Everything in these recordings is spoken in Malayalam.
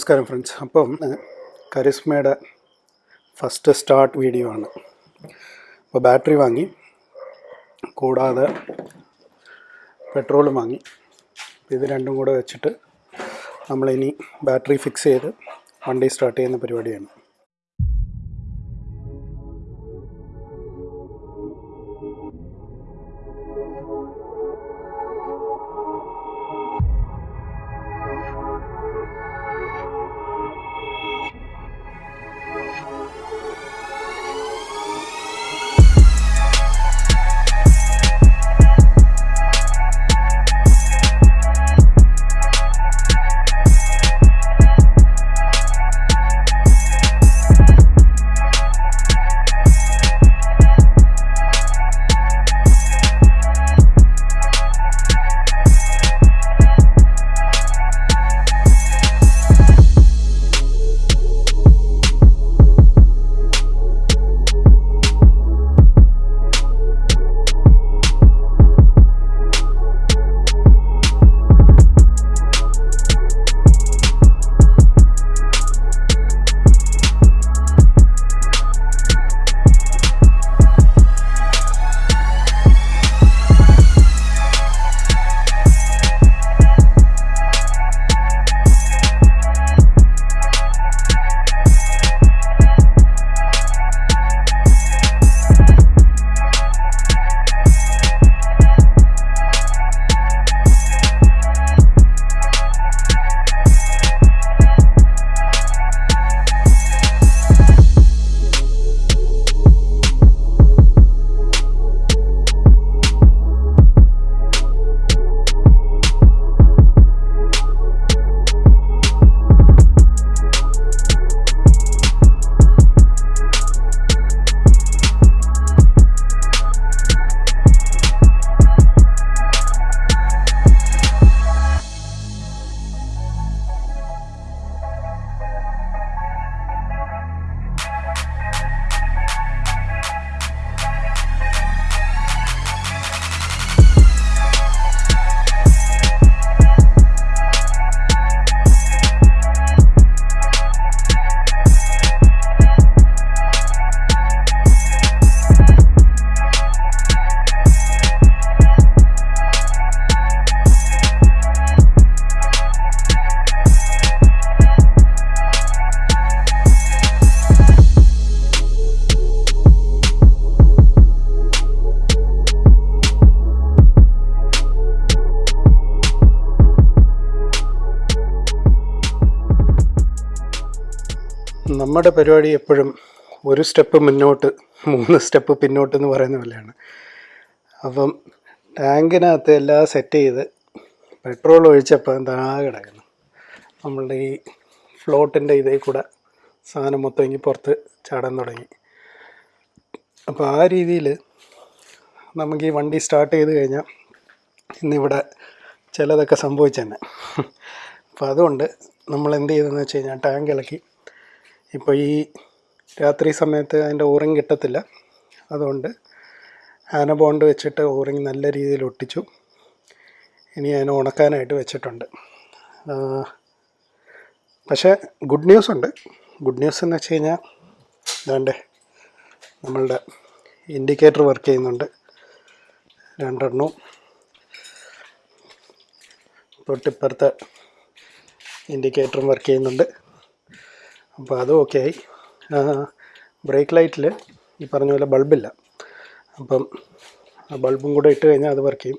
നമസ്കാരം ഫ്രണ്ട്സ് അപ്പം കരിസ്മയുടെ ഫസ്റ്റ് സ്റ്റാർട്ട് വീഡിയോ ആണ്. അപ്പോൾ ബാറ്ററി വാങ്ങി കൂടാതെ പെട്രോളും വാങ്ങി. ഇത് രണ്ടും കൂടെ വെച്ചിട്ട് നമ്മളിനി ബാറ്ററി ഫിക്സ് ചെയ്ത് വണ്ടി സ്റ്റാർട്ട് ചെയ്യുന്ന പരിപാടിയാണ്. നമ്മുടെ പരിപാടി എപ്പോഴും ഒരു സ്റ്റെപ്പ് മുന്നോട്ട് മൂന്ന് സ്റ്റെപ്പ് പിന്നോട്ട് എന്ന് പറയുന്ന പോലെയാണ്. അപ്പം ടാങ്കിനകത്ത് എല്ലാം സെറ്റ് ചെയ്ത് പെട്രോൾ ഒഴിച്ചപ്പോൾ എന്താ കിടക്കുന്നു. നമ്മളുടെ ഈ ഫ്ലോട്ടിന്റെ ഇതേ കൂടെ സാധനം മൊത്തം ഇങ്ങി പുറത്ത് ചാടാൻ തുടങ്ങി. അപ്പോൾ ആ രീതിയിൽ നമുക്ക് ഈ വണ്ടി സ്റ്റാർട്ട് ചെയ്ത് കഴിഞ്ഞാൽ ഇന്നിവിടെ ചിലതൊക്കെ സംഭവിച്ചു തന്നെ അപ്പോൾ അതുകൊണ്ട് നമ്മൾ എന്ത് ചെയ്തെന്ന് വെച്ച് കഴിഞ്ഞാൽ ടാങ്ക് ഇളക്കി ഇപ്പോൾ ഈ രാത്രി സമയത്ത് അതിന്റെ ഓറിങ് കിട്ടത്തില്ല. അതുകൊണ്ട് ആന ബോണ്ട് വെച്ചിട്ട് ഓറിങ് നല്ല രീതിയിൽ ഒട്ടിച്ചു. ഇനി അതിനെ ഉണക്കാനായിട്ട് വെച്ചിട്ടുണ്ട്. പക്ഷേ ഗുഡ് ന്യൂസ് ഉണ്ട്. ഗുഡ് ന്യൂസ് എന്ന് വെച്ച് കഴിഞ്ഞാൽ ഇതാണ്ട് നമ്മളുടെ ഇൻഡിക്കേറ്റർ വർക്ക് ചെയ്യുന്നുണ്ട്. രണ്ടെണ്ണവും തൊട്ടിപ്പുറത്തെ ഇൻഡിക്കേറ്ററും വർക്ക് ചെയ്യുന്നുണ്ട്. അപ്പോൾ അതും ഓക്കെ ആയി ബ്രേക്ക് ലൈറ്റിൽ ഈ പറഞ്ഞ പോലെ ബൾബില്ല അപ്പം ബൾബും കൂടെ ഇട്ട് കഴിഞ്ഞാൽ അത് വർക്ക് ചെയ്യും.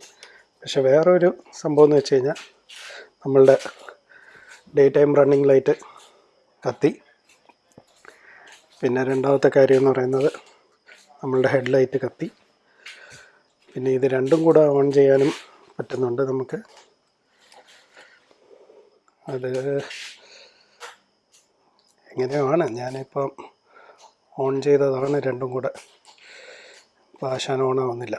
പക്ഷെ വേറൊരു സംഭവം എന്ന് വെച്ച് കഴിഞ്ഞാൽ നമ്മളുടെ ഡേ ടൈം റണ്ണിങ് ലൈറ്റ് കത്തി. പിന്നെ രണ്ടാമത്തെ കാര്യം എന്ന് പറയുന്നത് നമ്മളുടെ ഹെഡ് ലൈറ്റ് കത്തി. പിന്നെ ഇത് രണ്ടും കൂടെ ഓൺ ചെയ്യാനും പറ്റുന്നുണ്ട് നമുക്ക്. അത് എങ്ങനെയാണ് ഞാനിപ്പം ഓൺ ചെയ്തതാണ് രണ്ടും കൂടെ. ഓൺ ആവുന്നില്ല.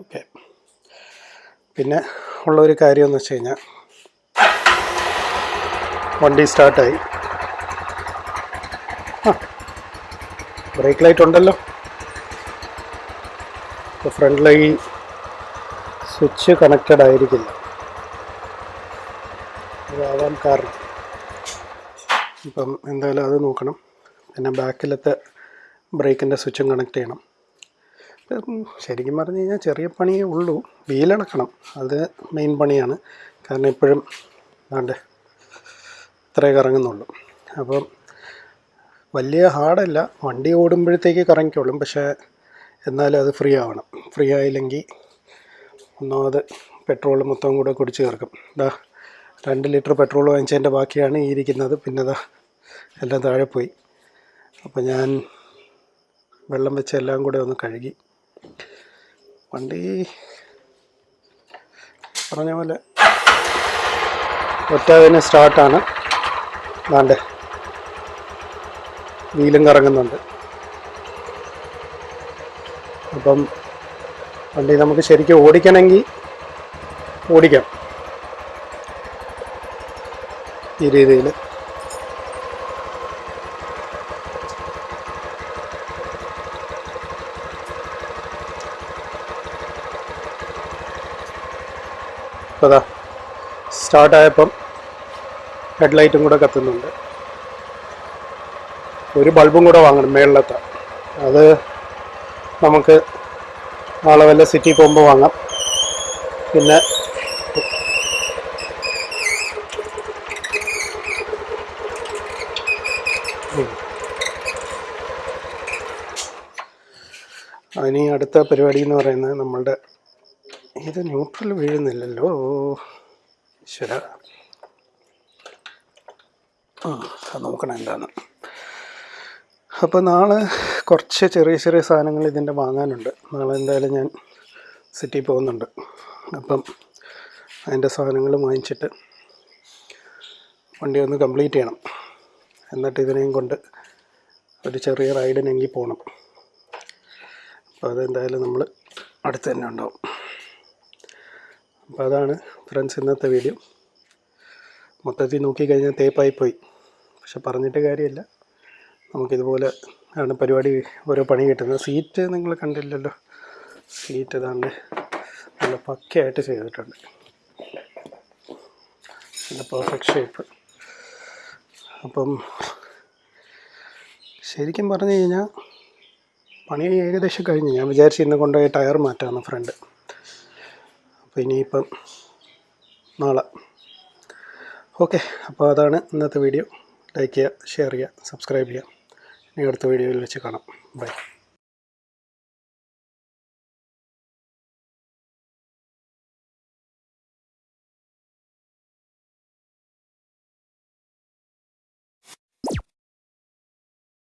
ഓക്കെ പിന്നെ ഉള്ളൊരു കാര്യം എന്ന് വെച്ച് കഴിഞ്ഞാൽ വണ്ടി സ്റ്റാർട്ടായി ബ്രേക്ക് ലൈറ്റ് ഉണ്ടല്ലോ. ഇപ്പോൾ ഫ്രണ്ട് ലൈ സ്വിച്ച് കണക്റ്റഡ് ആയിരിക്കില്ല. കാരണം ഇപ്പം എന്തായാലും അത് നോക്കണം. പിന്നെ ബാക്കിലത്തെ ബ്രേക്കിന്റെ സ്വിച്ചും കണക്ട് ചെയ്യണം. ശരിക്കും പറഞ്ഞു കഴിഞ്ഞാൽ ചെറിയ പണിയേ ഉള്ളൂ. വീലടക്കണം. അത് മെയിൻ പണിയാണ്. കാരണം ഇപ്പോഴും ആണ്ട് ഇത്രേ കറങ്ങുന്നുള്ളൂ. അപ്പം വലിയ ഹാർഡല്ല. വണ്ടി ഓടുമ്പോഴത്തേക്ക് കറങ്ങിക്കോളും. പക്ഷേ എന്നാലും അത് ഫ്രീ ആവണം. ഫ്രീ ആയില്ലെങ്കിൽ ഒന്നാമത് പെട്രോൾ മൊത്തം കൂടെ കുടിച്ച് ചേർക്കും ഇതാ രണ്ട് ലിറ്റർ പെട്രോൾ വാങ്ങിച്ചതിന്റെ ബാക്കിയാണ് ഈ ഇരിക്കുന്നത്. പിന്നെ ഇതാ എല്ലാം താഴെ പോയി. അപ്പോൾ ഞാൻ വെള്ളം വെച്ച് എല്ലാം കൂടെ ഒന്ന് കഴുകി. വണ്ടി പറഞ്ഞ പോലെ ഒറ്റതിന് സ്റ്റാർട്ടാണ് വേണ്ടേ വീലും കറങ്ങുന്നുണ്ട്. അപ്പം വണ്ടി നമുക്ക് ശരിക്കും ഓടിക്കണമെങ്കിൽ ഓടിക്കാം. ഈ രീതിയിൽ ഇപ്പോൾ അതാ സ്റ്റാർട്ടായപ്പം ഹെഡ്ലൈറ്റും കൂടെ കത്തുന്നുണ്ട്. ഒരു ബൾബും കൂടെ വാങ്ങണം മേളിലത്തെ. അത് നമുക്ക് നാളെ വല്ല സിറ്റി പോകുമ്പോൾ വാങ്ങാം. പിന്നെ ഇനി അടുത്ത പരിപാടി എന്ന് പറയുന്നത് നമ്മളുടെ ഇത് ന്യൂട്രൽ വീഴുന്നില്ലല്ലോ. ഈശ്വര. നോക്കണം എന്താണ് അപ്പോൾ നാളെ കുറച്ച് ചെറിയ ചെറിയ സാധനങ്ങൾ ഇതിന്റെ വാങ്ങാനുണ്ട്. നാളെ എന്തായാലും ഞാൻ സിറ്റി പോകുന്നുണ്ട്. അപ്പം അതിന്റെ സാധനങ്ങൾ വാങ്ങിച്ചിട്ട് വണ്ടി ഒന്ന് കംപ്ലീറ്റ് ചെയ്യണം. എന്നിട്ട് ഇതിനെയും കൊണ്ട് ഒരു ചെറിയ റൈഡിനെങ്കിൽ പോകണം അപ്പോൾ അതെന്തായാലും നമ്മൾ അടുത്ത് തന്നെ ഉണ്ടാവും. അപ്പോൾ അതാണ് ഫ്രണ്ട്സ് ഇന്നത്തെ വീഡിയോ മൊത്തത്തിൽ നോക്കിക്കഴിഞ്ഞാൽ തേപ്പായി പോയി. പക്ഷെ പറഞ്ഞിട്ട് കാര്യമില്ല. നമുക്കിതുപോലെ ആണ് പരിപാടി ഓരോ പണി കിട്ടുന്നത്. സീറ്റ് നിങ്ങൾ കണ്ടില്ലല്ലോ. സീറ്റ് ഇതാണ്ട് നല്ല പക്കയായിട്ട് ചെയ്തിട്ടുണ്ട്. നല്ല പെർഫെക്റ്റ് ഷേപ്പ് അപ്പം ശരിക്കും പറഞ്ഞു കഴിഞ്ഞാൽ പണി ഏകദേശം കഴിഞ്ഞ്. ഞാൻ വിചാരിച്ചു ഇന്ന് കൊണ്ടുപോയി ടയർ മാറ്റാമെന്ന് ഫ്രണ്ട് അപ്പോൾ ഇനിയിപ്പം നാളെ. ഓക്കെ അപ്പോൾ അതാണ് ഇന്നത്തെ വീഡിയോ ലൈക്ക് ചെയ്യുക ഷെയർ ചെയ്യുക സബ്സ്ക്രൈബ് ചെയ്യുക. ഇനി അടുത്ത വീഡിയോയിൽ വെച്ച് കാണാം. ബൈ